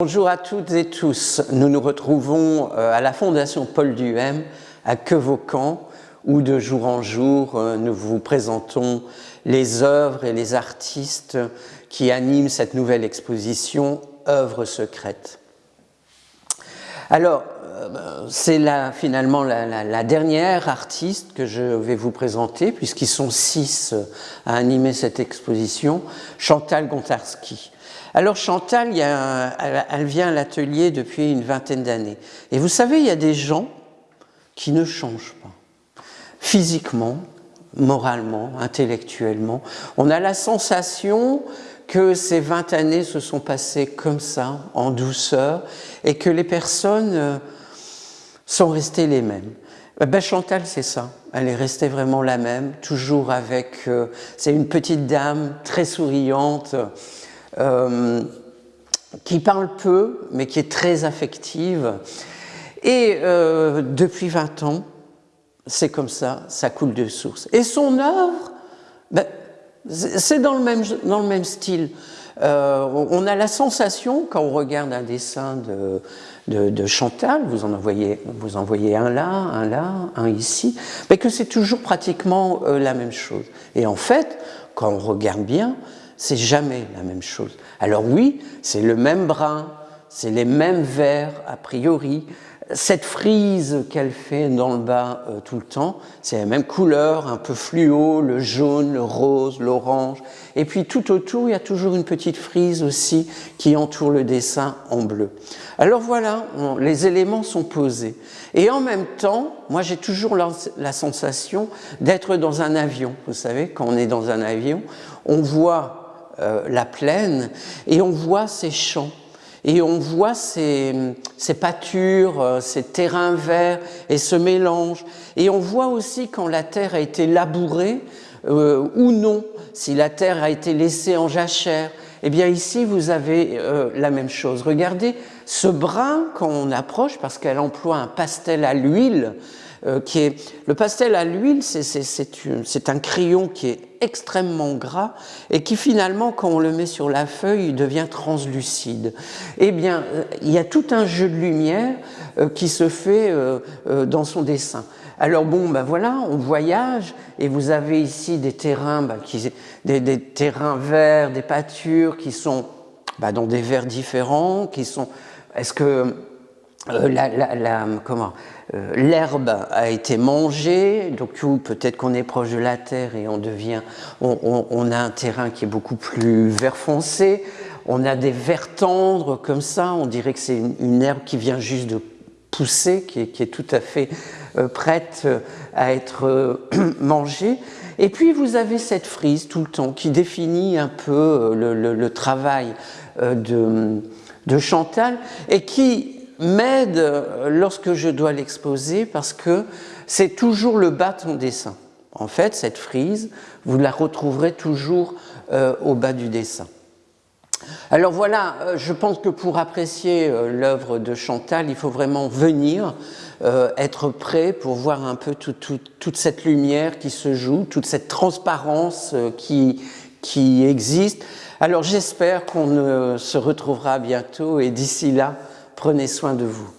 Bonjour à toutes et tous. Nous nous retrouvons euh, à la Fondation Paul Duhem à Quevaucan où de jour en jour euh, nous vous présentons les œuvres et les artistes qui animent cette nouvelle exposition Œuvres secrètes. Alors, euh, c'est finalement la, dernière artiste que je vais vous présenter, puisqu'ils sont six à animer cette exposition, Chantal Gontarski. Alors Chantal, elle, vient à l'atelier depuis une vingtaine d'années. Et vous savez, il y a des gens qui ne changent pas. Physiquement, moralement, intellectuellement. On a la sensation que ces 20 années se sont passées comme ça, en douceur, et que les personnes euh, sont restées les mêmes. Ben Chantal, c'est ça. Elle est restée vraiment la même, toujours avec... Euh, c'est une petite dame très souriante, euh, qui parle peu, mais qui est très affective. Et euh, depuis 20 ans, c'est comme ça, ça coule de source. Et son œuvre, ben, c'est dans, le même, dans le même style. Euh, on a la sensation, quand on regarde un dessin de, de, Chantal, vous en, envoyez, vous un là, un là, un ici, mais que c'est toujours pratiquement la même chose. Et en fait, quand on regarde bien, c'est jamais la même chose. Alors oui, c'est le même brin, c'est les mêmes verts a priori, cette frise qu'elle fait dans le bas euh, tout le temps, c'est la même couleur, un peu fluo, le jaune, le rose, l'orange. Et puis tout autour, il y a toujours une petite frise aussi qui entoure le dessin en bleu. Alors voilà, les éléments sont posés. Et en même temps, moi j'ai toujours la sensation d'être dans un avion. Vous savez, quand on est dans un avion, on voit euh, la plaine et on voit ces champs et on voit ces, ces, pâtures, euh, ces terrains verts et ce mélange. Et on voit aussi quand la terre a été labourée euh, ou non, si la terre a été laissée en jachère. Eh bien ici, vous avez la même chose. Regardez ce brun quand on approche, parce qu'elle emploie un pastel à l'huile, euh, qui est le pastel à l'huile, c'est un crayon qui est extrêmement gras et qui finalement, quand on le met sur la feuille, devient translucide. Eh bien, euh, il y a tout un jeu de lumière euh, qui se fait dans son dessin. Alors bon, ben voilà, on voyage et vous avez ici des terrains, ben, des, terrains verts, des pâtures qui sont ben, dans des verts différents, qui sont. Est-ce que euh, la, comment euh, l'herbe a été mangée, donc peut-être qu'on est proche de la terre et on devient, on, a un terrain qui est beaucoup plus vert foncé, on a des verts tendres comme ça, on dirait que c'est une, herbe qui vient juste de pousser, qui est, tout à fait euh, prête à être mangée. Et puis vous avez cette frise tout le temps qui définit un peu le, travail de, de Chantal et qui m'aide lorsque je dois l'exposer parce que c'est toujours le bas de son dessin. En fait, cette frise, vous la retrouverez toujours euh, au bas du dessin. Alors voilà, euh, je pense que pour apprécier euh, l'œuvre de Chantal, il faut vraiment venir, être prêt pour voir un peu toute cette lumière qui se joue, toute cette transparence qui, qui existe. Alors j'espère qu'on se retrouvera bientôt et d'ici là, Prenez soin de vous.